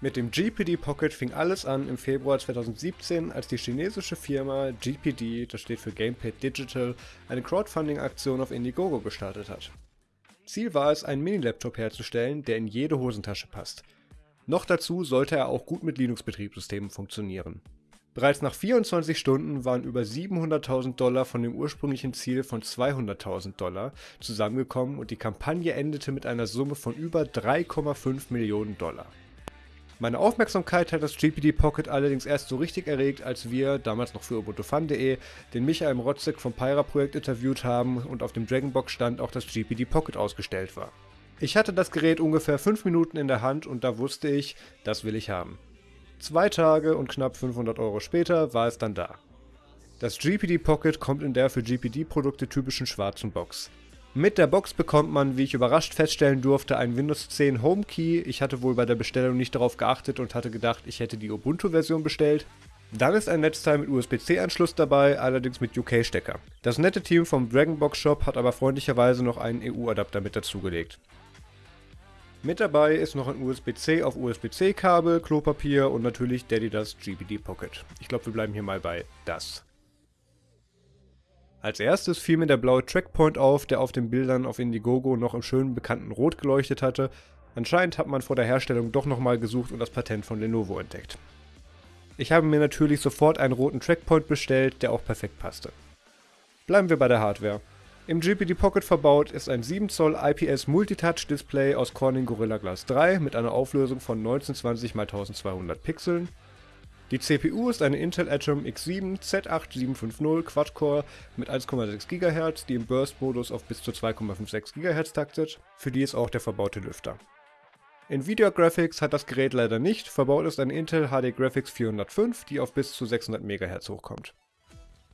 Mit dem GPD Pocket fing alles an im Februar 2017, als die chinesische Firma GPD, das steht für Gamepad Digital, eine Crowdfunding-Aktion auf Indiegogo gestartet hat. Ziel war es, einen Mini-Laptop herzustellen, der in jede Hosentasche passt. Noch dazu sollte er auch gut mit Linux-Betriebssystemen funktionieren. Bereits nach 24 Stunden waren über 700.000 Dollar von dem ursprünglichen Ziel von 200.000 Dollar zusammengekommen und die Kampagne endete mit einer Summe von über 3,5 Millionen Dollar. Meine Aufmerksamkeit hat das GPD Pocket allerdings erst so richtig erregt, als wir, damals noch für ubuntufun.de, den Michael Mrotzek vom Pyra Projekt interviewt haben und auf dem Dragonbox stand auch das GPD Pocket ausgestellt war. Ich hatte das Gerät ungefähr 5 Minuten in der Hand und da wusste ich, das will ich haben. Zwei Tage und knapp 500 Euro später war es dann da. Das GPD Pocket kommt in der für GPD-Produkte typischen schwarzen Box. Mit der Box bekommt man, wie ich überrascht feststellen durfte, einen Windows 10 Home Key. Ich hatte wohl bei der Bestellung nicht darauf geachtet und hatte gedacht, ich hätte die Ubuntu-Version bestellt. Dann ist ein Netzteil mit USB-C-Anschluss dabei, allerdings mit UK-Stecker. Das nette Team vom Dragonbox Shop hat aber freundlicherweise noch einen EU-Adapter mit dazugelegt. Mit dabei ist noch ein USB-C auf USB-C Kabel, Klopapier und natürlich Daddy das GBD Pocket. Ich glaube, wir bleiben hier mal bei das. Als erstes fiel mir der blaue Trackpoint auf, der auf den Bildern auf Indiegogo noch im schönen bekannten Rot geleuchtet hatte. Anscheinend hat man vor der Herstellung doch nochmal gesucht und das Patent von Lenovo entdeckt. Ich habe mir natürlich sofort einen roten Trackpoint bestellt, der auch perfekt passte. Bleiben wir bei der Hardware. Im GPD Pocket verbaut ist ein 7 Zoll IPS Multitouch Display aus Corning Gorilla Glass 3 mit einer Auflösung von 1920 x 1200 Pixeln die CPU ist eine Intel Atom X7 Z8750 Quad-Core mit 1,6 GHz, die im Burst-Modus auf bis zu 2,56 GHz taktet, für die ist auch der verbaute Lüfter. Nvidia Graphics hat das Gerät leider nicht, verbaut ist eine Intel HD Graphics 405, die auf bis zu 600 MHz hochkommt.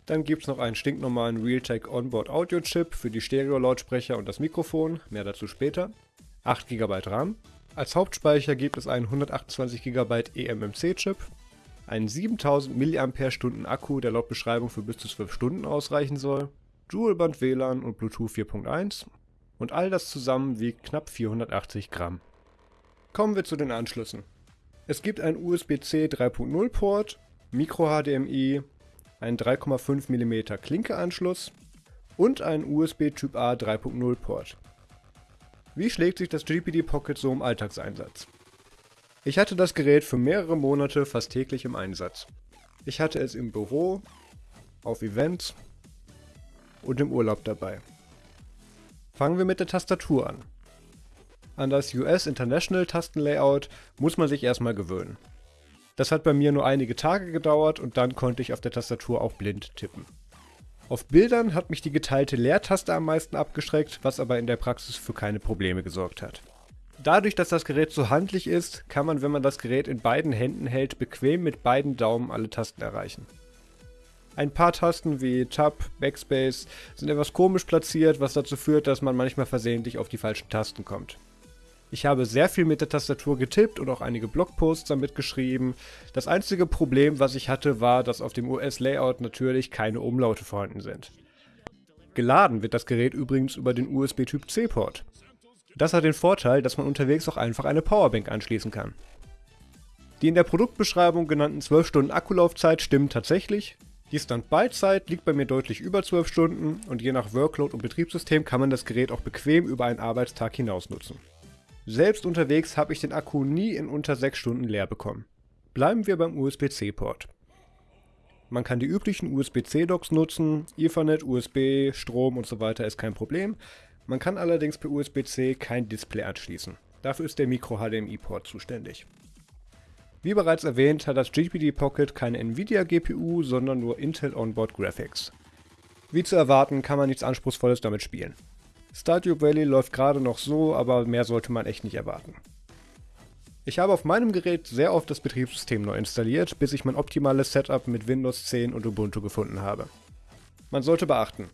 Dann gibt es noch einen stinknormalen Realtek Onboard Audio Chip für die Stereo-Lautsprecher und das Mikrofon, mehr dazu später. 8 GB RAM. Als Hauptspeicher gibt es einen 128 GB eMMC Chip einen 7000 mAh Akku, der laut Beschreibung für bis zu 12 Stunden ausreichen soll, Dual-Band WLAN und Bluetooth 4.1 und all das zusammen wiegt knapp 480 Gramm. Kommen wir zu den Anschlüssen. Es gibt einen USB-C 3.0 Port, Micro-HDMI, einen 3,5 mm Klinke-Anschluss und einen USB Typ A 3.0 Port. Wie schlägt sich das GPD Pocket so im Alltagseinsatz? Ich hatte das Gerät für mehrere Monate fast täglich im Einsatz. Ich hatte es im Büro, auf Events und im Urlaub dabei. Fangen wir mit der Tastatur an. An das US International Tastenlayout muss man sich erstmal gewöhnen. Das hat bei mir nur einige Tage gedauert und dann konnte ich auf der Tastatur auch blind tippen. Auf Bildern hat mich die geteilte Leertaste am meisten abgeschreckt, was aber in der Praxis für keine Probleme gesorgt hat. Dadurch, dass das Gerät so handlich ist, kann man, wenn man das Gerät in beiden Händen hält, bequem mit beiden Daumen alle Tasten erreichen. Ein paar Tasten wie Tab, Backspace sind etwas komisch platziert, was dazu führt, dass man manchmal versehentlich auf die falschen Tasten kommt. Ich habe sehr viel mit der Tastatur getippt und auch einige Blogposts damit geschrieben. Das einzige Problem, was ich hatte, war, dass auf dem US-Layout natürlich keine Umlaute vorhanden sind. Geladen wird das Gerät übrigens über den USB-Typ C-Port. Das hat den Vorteil, dass man unterwegs auch einfach eine Powerbank anschließen kann. Die in der Produktbeschreibung genannten 12 Stunden Akkulaufzeit stimmen tatsächlich. Die Standby-Zeit liegt bei mir deutlich über 12 Stunden und je nach Workload und Betriebssystem kann man das Gerät auch bequem über einen Arbeitstag hinaus nutzen. Selbst unterwegs habe ich den Akku nie in unter 6 Stunden leer bekommen. Bleiben wir beim USB-C-Port. Man kann die üblichen USB-C-Docks nutzen, Ethernet, USB, Strom und so weiter ist kein Problem. Man kann allerdings per USB-C kein Display anschließen. Dafür ist der Micro-HDMI-Port zuständig. Wie bereits erwähnt, hat das GPD Pocket keine Nvidia GPU, sondern nur Intel Onboard Graphics. Wie zu erwarten, kann man nichts Anspruchsvolles damit spielen. Stardew Valley läuft gerade noch so, aber mehr sollte man echt nicht erwarten. Ich habe auf meinem Gerät sehr oft das Betriebssystem neu installiert, bis ich mein optimales Setup mit Windows 10 und Ubuntu gefunden habe. Man sollte beachten,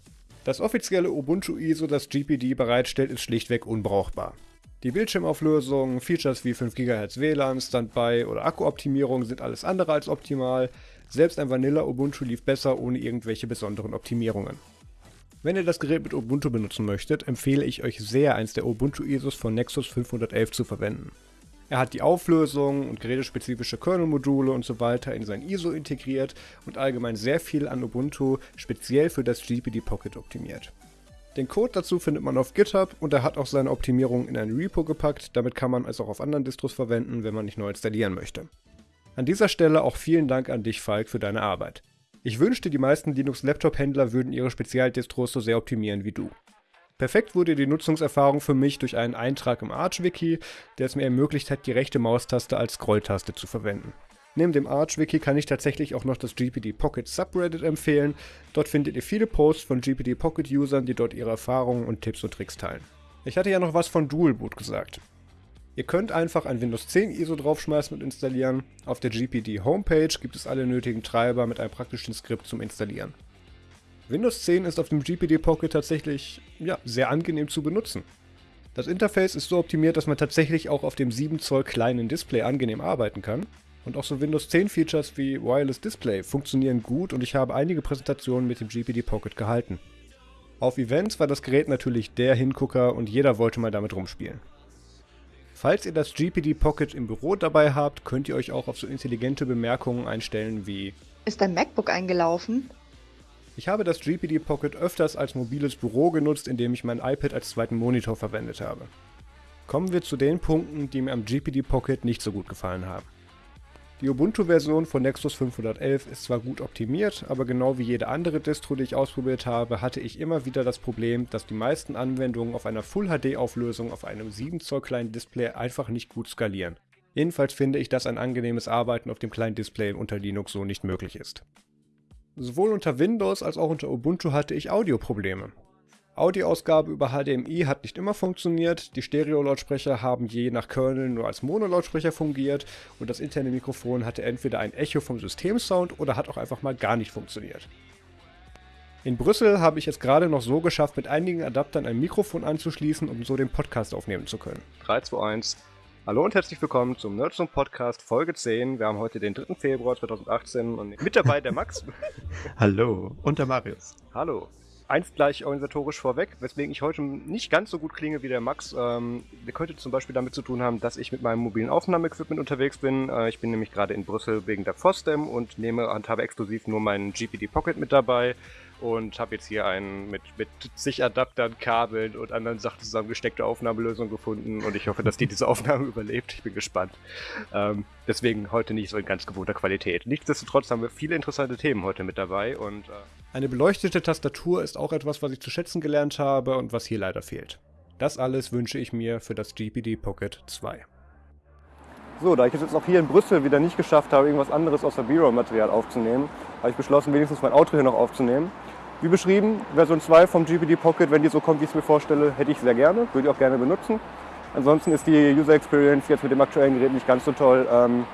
das offizielle Ubuntu ISO, das GPD bereitstellt, ist schlichtweg unbrauchbar. Die Bildschirmauflösung, Features wie 5 GHz WLAN, Standby oder Akkuoptimierung sind alles andere als optimal. Selbst ein Vanilla Ubuntu lief besser ohne irgendwelche besonderen Optimierungen. Wenn ihr das Gerät mit Ubuntu benutzen möchtet, empfehle ich euch sehr, eins der Ubuntu ISOs von Nexus 511 zu verwenden. Er hat die Auflösung und gerätespezifische Kernel-Module und so weiter in sein ISO integriert und allgemein sehr viel an Ubuntu speziell für das GPD Pocket optimiert. Den Code dazu findet man auf GitHub und er hat auch seine Optimierung in ein Repo gepackt, damit kann man es auch auf anderen Distros verwenden, wenn man nicht neu installieren möchte. An dieser Stelle auch vielen Dank an dich, Falk, für deine Arbeit. Ich wünschte, die meisten Linux-Laptop-Händler würden ihre Spezialdistros so sehr optimieren wie du. Perfekt wurde die Nutzungserfahrung für mich durch einen Eintrag im Arch-Wiki, der es mir ermöglicht hat, die rechte Maustaste als Scrolltaste zu verwenden. Neben dem Arch-Wiki kann ich tatsächlich auch noch das GPD Pocket Subreddit empfehlen. Dort findet ihr viele Posts von GPD Pocket-Usern, die dort ihre Erfahrungen und Tipps und Tricks teilen. Ich hatte ja noch was von Dual Boot gesagt. Ihr könnt einfach ein Windows 10 ISO draufschmeißen und installieren. Auf der GPD Homepage gibt es alle nötigen Treiber mit einem praktischen Skript zum Installieren. Windows 10 ist auf dem GPD Pocket tatsächlich ja, sehr angenehm zu benutzen. Das Interface ist so optimiert, dass man tatsächlich auch auf dem 7 Zoll kleinen Display angenehm arbeiten kann. Und auch so Windows 10 Features wie Wireless Display funktionieren gut und ich habe einige Präsentationen mit dem GPD Pocket gehalten. Auf Events war das Gerät natürlich der Hingucker und jeder wollte mal damit rumspielen. Falls ihr das GPD Pocket im Büro dabei habt, könnt ihr euch auch auf so intelligente Bemerkungen einstellen wie Ist dein MacBook eingelaufen? Ich habe das GPD Pocket öfters als mobiles Büro genutzt, indem ich mein iPad als zweiten Monitor verwendet habe. Kommen wir zu den Punkten, die mir am GPD Pocket nicht so gut gefallen haben. Die Ubuntu-Version von Nexus 511 ist zwar gut optimiert, aber genau wie jede andere Distro, die ich ausprobiert habe, hatte ich immer wieder das Problem, dass die meisten Anwendungen auf einer Full-HD-Auflösung auf einem 7 Zoll kleinen Display einfach nicht gut skalieren. Jedenfalls finde ich, dass ein angenehmes Arbeiten auf dem kleinen Display unter Linux so nicht möglich ist. Sowohl unter Windows als auch unter Ubuntu hatte ich Audioprobleme. Audioausgabe über HDMI hat nicht immer funktioniert, die Stereo-Lautsprecher haben je nach Kernel nur als Mono-Lautsprecher fungiert und das interne Mikrofon hatte entweder ein Echo vom Systemsound oder hat auch einfach mal gar nicht funktioniert. In Brüssel habe ich es gerade noch so geschafft, mit einigen Adaptern ein Mikrofon anzuschließen, um so den Podcast aufnehmen zu können. 3, 2, 1. Hallo und herzlich willkommen zum Nerdzone Podcast Folge 10. Wir haben heute den 3. Februar 2018 und mit dabei der Max. Hallo und der Marius. Hallo. Eins gleich organisatorisch vorweg, weswegen ich heute nicht ganz so gut klinge wie der Max. Ähm, der könnte zum Beispiel damit zu tun haben, dass ich mit meinem mobilen Aufnahmeequipment unterwegs bin. Äh, ich bin nämlich gerade in Brüssel wegen der FOSDEM und nehme und habe exklusiv nur meinen GPD Pocket mit dabei und habe jetzt hier einen mit, mit zig Adaptern, Kabeln und anderen Sachen zusammengesteckte Aufnahmelösung gefunden und ich hoffe, dass die diese Aufnahme überlebt. Ich bin gespannt. Ähm, deswegen heute nicht so in ganz gewohnter Qualität. Nichtsdestotrotz haben wir viele interessante Themen heute mit dabei und äh eine beleuchtete Tastatur ist auch etwas, was ich zu schätzen gelernt habe und was hier leider fehlt. Das alles wünsche ich mir für das GPD Pocket 2. So, da ich es jetzt auch hier in Brüssel wieder nicht geschafft habe, irgendwas anderes außer B-Roll-Material aufzunehmen, habe ich beschlossen, wenigstens mein Auto hier noch aufzunehmen. Wie beschrieben, Version 2 vom GPD Pocket, wenn die so kommt, wie ich es mir vorstelle, hätte ich sehr gerne, würde ich auch gerne benutzen. Ansonsten ist die User Experience jetzt mit dem aktuellen Gerät nicht ganz so toll. Ähm,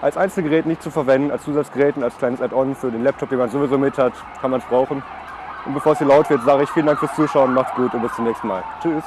als Einzelgerät nicht zu verwenden, als Zusatzgerät und als kleines Add-on für den Laptop, den man sowieso mit hat, kann man es brauchen. Und bevor es hier laut wird, sage ich vielen Dank fürs Zuschauen, macht's gut und bis zum nächsten Mal. Tschüss.